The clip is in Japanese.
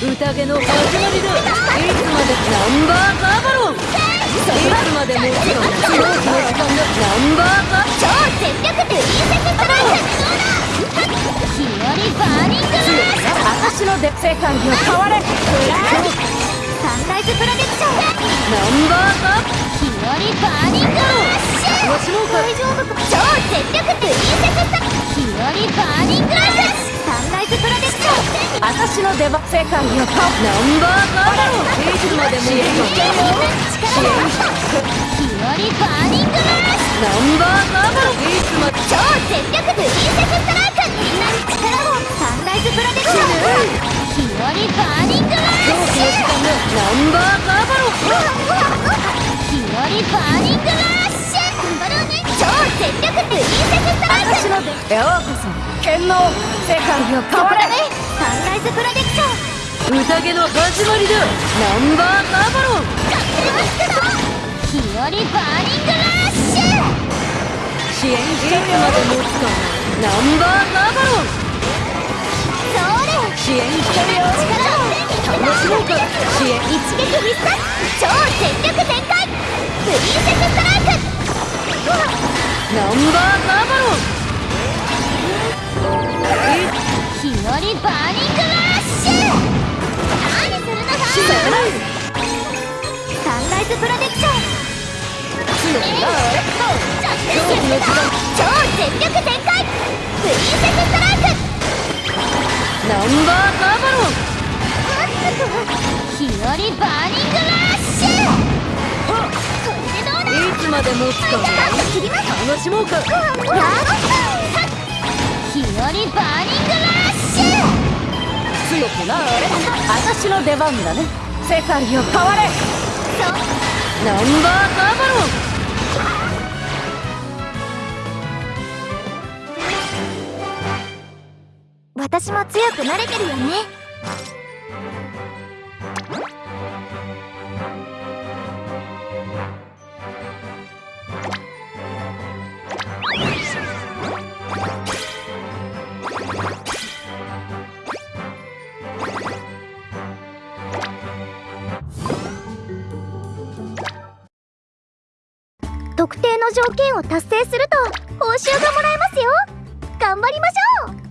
宴の始まりだいつまでナンバーガーバロンいつまでもちろん飛行機の時間だナンバーガー超全力プリンセスストライク日和バーニングラッシュ。私ので世界を変われサンライズプロテクションナンバーガー日和バーニングラッシュわしもか。大丈夫か超全力プリンセススト。ライク日和バーニングラッシュ私の出番世界を変わナンバーガーバロンいつまでも支援力日和バーニングラッシュナンバーガーバロンいつまで超全力プリンセスストライクみんなに力をサンライズプロテクション日和バーニングラッシュナンバーガーバロン日和バーニングラッシュ頑張ろうね超全力プリンセスストライク私のでようこそ剣能世界を変われイズプロテクション宴の始まりだ。ナンバーガーバロン。日和バーニングラッシュ!支援まで持つか。ナンバーガーバロン。それ支援してるよ力を楽しもうか。支援一撃必殺超全力全開。プリンセスストライク。ナンバーガーバロン日和バーニングラッシュ何するのだシザライサンライズプロテクション強くなれ超全力全開プリンセスストライクナンバーバロン日和バーニングラッシュこれでどうだいつまで持つか楽しもうか。やったくなれ私の出番だね。世界を変われ。ナンバーガーバロン。私も強くなれてるよね特定の条件を達成すると報酬がもらえますよ。頑張りましょう。